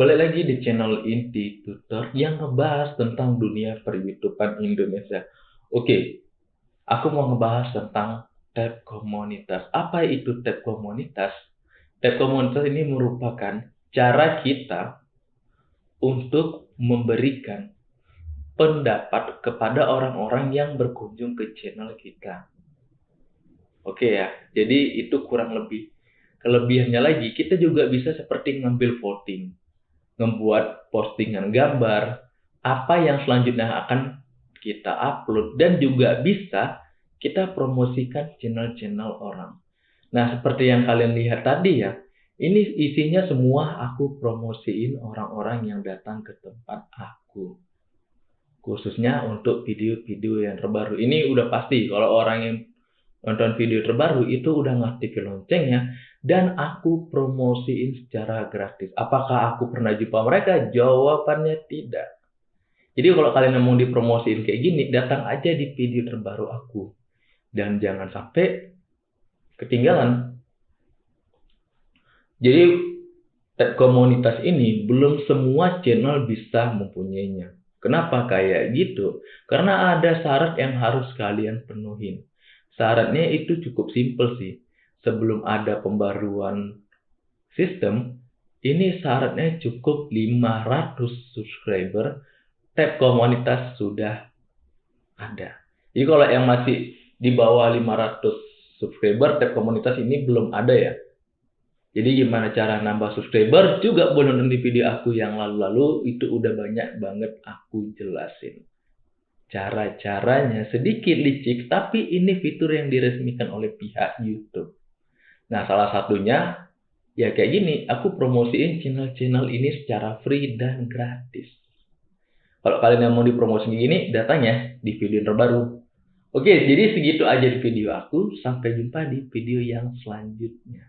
Balik lagi di channel Inti Tutor yang ngebahas tentang dunia per-YouTubean Indonesia. Oke, aku mau ngebahas tentang tab komunitas. Apa itu tab komunitas? Tab komunitas ini merupakan cara kita untuk memberikan pendapat kepada orang-orang yang berkunjung ke channel kita. Oke ya, jadi itu kurang lebih. Kelebihannya lagi, kita juga bisa seperti ngambil voting membuat postingan gambar, apa yang selanjutnya akan kita upload dan juga bisa kita promosikan channel-channel orang. Nah, seperti yang kalian lihat tadi ya, ini isinya semua aku promosiin orang-orang yang datang ke tempat aku. Khususnya untuk video-video yang terbaru. Ini udah pasti kalau orang yang nonton video terbaru itu udah ngaktifin loncengnya dan aku promosiin secara gratis. Apakah aku pernah jumpa mereka? Jawabannya tidak. Jadi kalau kalian mau dipromosiin kayak gini, datang aja di video terbaru aku. Dan jangan sampai ketinggalan. Jadi komunitas ini belum semua channel bisa mempunyainya. Kenapa kayak gitu? Karena ada syarat yang harus kalian penuhin. Syaratnya itu cukup simpel sih sebelum ada pembaruan sistem, ini syaratnya cukup 500 subscriber, tab komunitas sudah ada. Jadi kalau yang masih di bawah 500 subscriber, tab komunitas ini belum ada ya. Jadi gimana cara nambah subscriber juga boleh nonton di video aku yang lalu-lalu itu udah banyak banget aku jelasin. Cara-caranya sedikit licik tapi ini fitur yang diresmikan oleh pihak YouTube. Nah, salah satunya ya kayak gini, aku promosiin channel-channel ini secara free dan gratis. Kalau kalian yang mau dipromosiin gini, datanya di video terbaru. Oke, jadi segitu aja di video aku. Sampai jumpa di video yang selanjutnya.